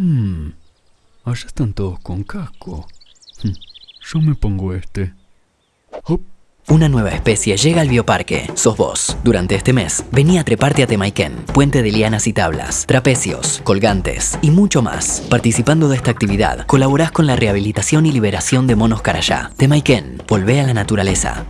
Hmm, allá están todos con casco. Hmm. Yo me pongo este. Hop. Una nueva especie llega al bioparque. Sos vos. Durante este mes, vení a treparte a Temaiken, puente de lianas y tablas, trapecios, colgantes y mucho más. Participando de esta actividad, colaborás con la rehabilitación y liberación de monos carayá. Temaiken, volvé a la naturaleza.